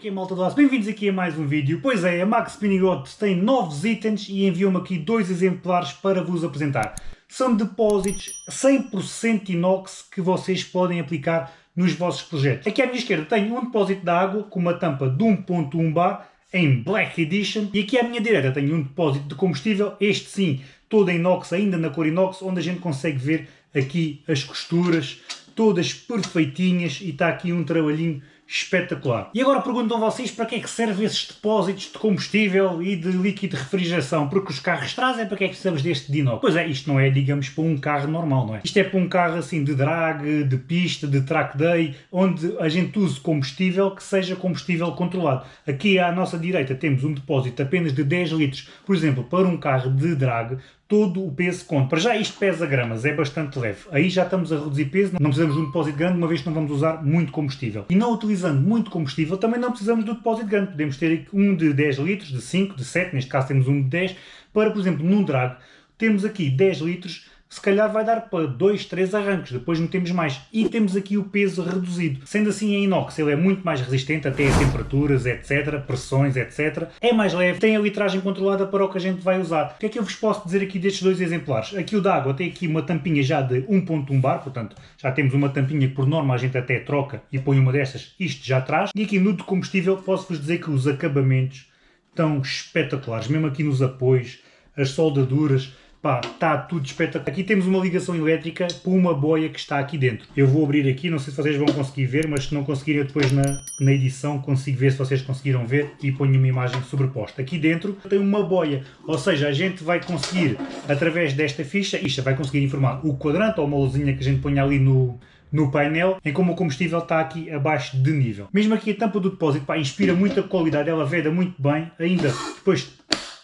que é malta do aço? Bem-vindos aqui a mais um vídeo. Pois é, a Max Spinning Rods tem novos itens e enviou-me aqui dois exemplares para vos apresentar. São depósitos 100% inox que vocês podem aplicar nos vossos projetos. Aqui à minha esquerda tenho um depósito de água com uma tampa de 1.1 bar em Black Edition e aqui à minha direita tenho um depósito de combustível, este sim, todo em inox, ainda na cor inox, onde a gente consegue ver aqui as costuras, todas perfeitinhas e está aqui um trabalhinho espetacular. E agora perguntam vocês para que é que servem esses depósitos de combustível e de líquido de refrigeração? Porque os carros trazem, para que é que precisamos deste de Pois é, isto não é, digamos, para um carro normal, não é? Isto é para um carro assim de drag, de pista, de track day, onde a gente use combustível que seja combustível controlado. Aqui à nossa direita temos um depósito apenas de 10 litros, por exemplo, para um carro de drag, todo o peso conta. Para já isto pesa gramas, é bastante leve. Aí já estamos a reduzir peso, não precisamos de um depósito grande, uma vez que não vamos usar muito combustível. E não utilizando muito combustível, também não precisamos do depósito grande. Podemos ter um de 10 litros, de 5, de 7, neste caso temos um de 10, para, por exemplo, num drag, temos aqui 10 litros se calhar vai dar para 2, 3 arranques, depois metemos mais. E temos aqui o peso reduzido. Sendo assim, em inox ele é muito mais resistente até a temperaturas, etc, pressões, etc. É mais leve, tem a litragem controlada para o que a gente vai usar. O que é que eu vos posso dizer aqui destes dois exemplares? Aqui o da água tem aqui uma tampinha já de 1.1 bar, portanto já temos uma tampinha que por norma a gente até troca e põe uma destas, isto já traz. E aqui no de combustível posso-vos dizer que os acabamentos estão espetaculares, mesmo aqui nos apoios, as soldaduras, Pá, está tudo espetacular. Aqui temos uma ligação elétrica para uma boia que está aqui dentro. Eu vou abrir aqui, não sei se vocês vão conseguir ver, mas se não conseguirem depois na, na edição consigo ver se vocês conseguiram ver e ponho uma imagem sobreposta. Aqui dentro tem uma boia, ou seja, a gente vai conseguir, através desta ficha, isto vai conseguir informar o quadrante ou uma luzinha que a gente põe ali no, no painel, em como o combustível está aqui abaixo de nível. Mesmo aqui a tampa do depósito, pá, inspira muita qualidade, ela veda muito bem, ainda depois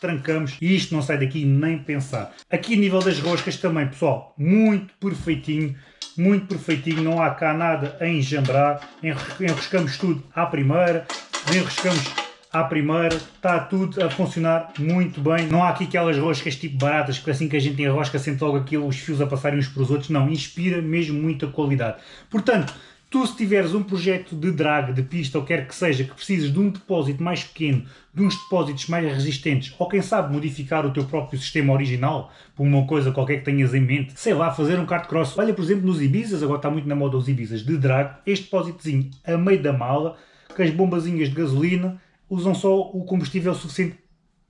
trancamos e isto não sai daqui nem pensar. Aqui a nível das roscas também, pessoal, muito perfeitinho, muito perfeitinho, não há cá nada a enjambrar, enroscamos tudo à primeira, enroscamos à primeira, está tudo a funcionar muito bem. Não há aqui aquelas roscas tipo baratas, que assim que a gente enrosca sente logo aquilo, os fios a passarem uns para os outros. Não, inspira mesmo muita qualidade. Portanto, Tu, se tiveres um projeto de drag, de pista, ou quer que seja, que precises de um depósito mais pequeno, de uns depósitos mais resistentes, ou quem sabe modificar o teu próprio sistema original, por uma coisa qualquer que tenhas em mente, sei lá, fazer um kart cross. Olha, por exemplo, nos Ibizas, agora está muito na moda os Ibizas de drag, este depósitozinho a meio da mala, com as bombazinhas de gasolina, usam só o combustível suficiente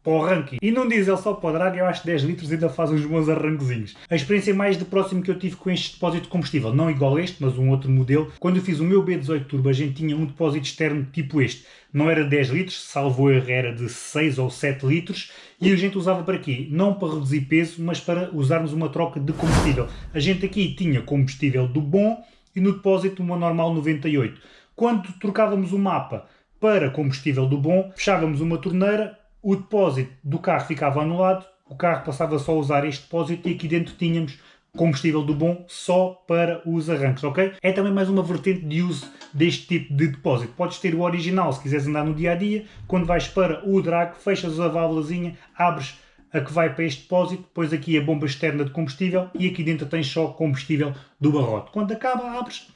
para o ranking. E num diesel só para o drag, eu acho que 10 litros ainda faz uns bons arranquezinhos. A experiência mais de próximo que eu tive com este depósito de combustível, não igual a este, mas um outro modelo, quando eu fiz o meu B18 Turbo, a gente tinha um depósito externo tipo este. Não era 10 litros, salvo erro, era de 6 ou 7 litros, e a gente usava para quê? Não para reduzir peso, mas para usarmos uma troca de combustível. A gente aqui tinha combustível do bom e no depósito uma normal 98. Quando trocávamos o mapa para combustível do bom, fechávamos uma torneira, o depósito do carro ficava anulado, o carro passava só a usar este depósito e aqui dentro tínhamos combustível do bom só para os arranques, ok? É também mais uma vertente de uso deste tipo de depósito. Podes ter o original se quiseres andar no dia a dia, quando vais para o drag, fechas a válvulazinha, abres a que vai para este depósito, depois aqui a bomba externa de combustível e aqui dentro tens só combustível do barrote. Quando acaba, abres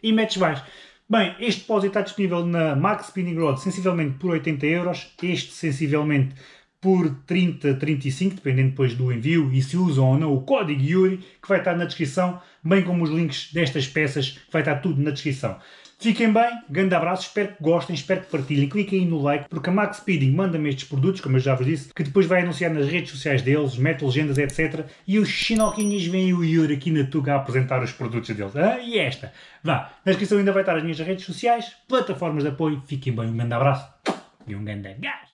e metes mais. Bem, este depósito está disponível na Max Spinning Rod sensivelmente por 80 euros, este sensivelmente por 30, 35, dependendo depois do envio e se usam ou não o código Yuri, que vai estar na descrição, bem como os links destas peças, que vai estar tudo na descrição. Fiquem bem, grande abraço, espero que gostem, espero que partilhem, cliquem aí no like, porque a Max Speeding manda-me estes produtos, como eu já vos disse, que depois vai anunciar nas redes sociais deles, mete legendas, etc. E os chinoquinhos vêm o Yuri aqui na Tuga a apresentar os produtos deles. Ah, e esta? Vá, na descrição ainda vai estar as minhas redes sociais, plataformas de apoio, fiquem bem, um grande abraço e um grande gás!